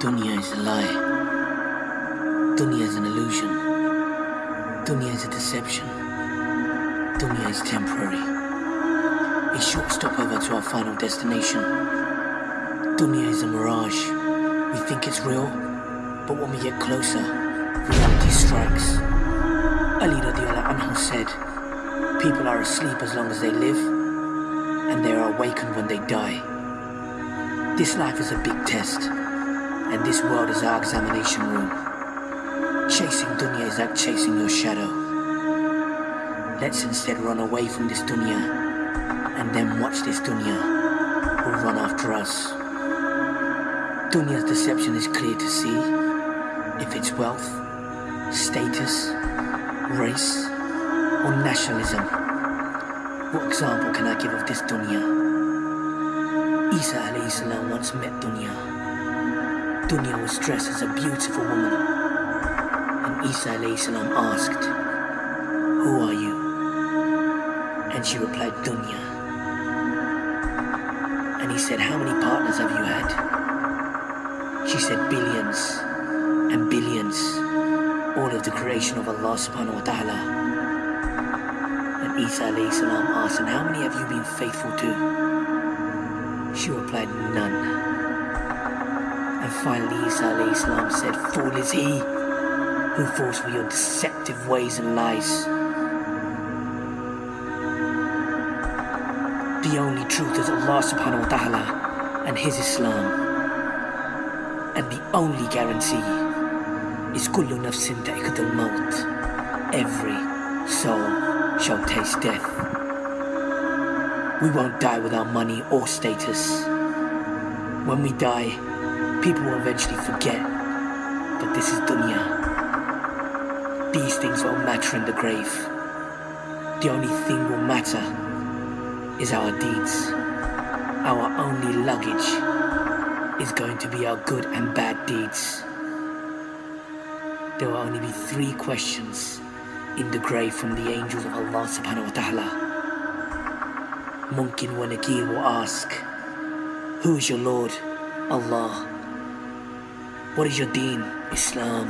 Dunya is a lie. Dunya is an illusion. Dunya is a deception. Dunya is temporary. A short stopover to our final destination. Dunya is a mirage. We think it's real, but when we get closer, reality strikes. Ali radiallahu anhu said, People are asleep as long as they live, and they are awakened when they die. This life is a big test, this world is our examination room. Chasing dunya is like chasing your shadow. Let's instead run away from this dunya, and then watch this dunya will run after us. Dunya's deception is clear to see. If it's wealth, status, race, or nationalism. What example can I give of this dunya? Isa alayhi salam once met Dunya. Dunya was dressed as a beautiful woman. And Isa asked, Who are you? And she replied, Dunya. And he said, How many partners have you had? She said, Billions and billions. All of the creation of Allah subhanahu wa ta'ala. And Isa salam asked, And how many have you been faithful to? She replied, None. And finally Isa salam said, Fool is he who falls for your deceptive ways and lies. The only truth is Allah subhanahu wa ta'ala and His Islam. And the only guarantee is kullu nafsin da'iqatul maut. Every soul shall taste death. We won't die without money or status. When we die, people will eventually forget. But this is dunya. These things won't matter in the grave. The only thing will matter is our deeds. Our only luggage is going to be our good and bad deeds. There will only be three questions in the grave from the angels of Allah subhanahu wa ta'ala. Munkar wa Nakir will ask, Who is your Lord? Allah. What is your deen? Islam.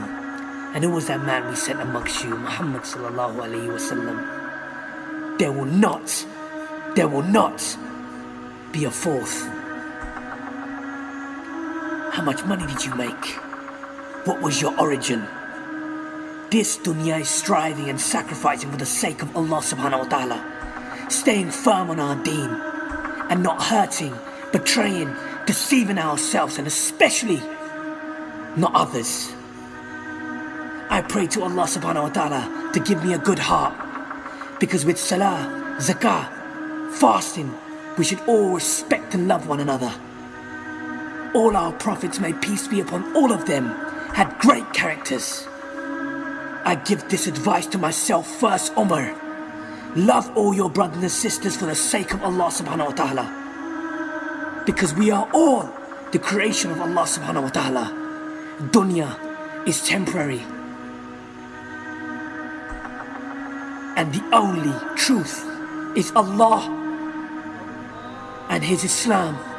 And who was that man we sent amongst you? Muhammad sallallahu alayhi wasallam. There will not, there will not be a fourth. How much money did you make? What was your origin? This dunya is striving and sacrificing for the sake of Allah subhanahu wa ta'ala. Staying firm on our deen and not hurting, betraying, deceiving ourselves and especially not others. I pray to Allah subhanahu wa ta'ala to give me a good heart because with salah, zakah, fasting, we should all respect and love one another. All our prophets, may peace be upon all of them, had great characters. I give this advice to myself first, Umar. Love all your brothers and sisters for the sake of Allah subhanahu wa ta'ala. Because we are all the creation of Allah subhanahu wa ta'ala. Dunya is temporary. And the only truth is Allah and His Islam.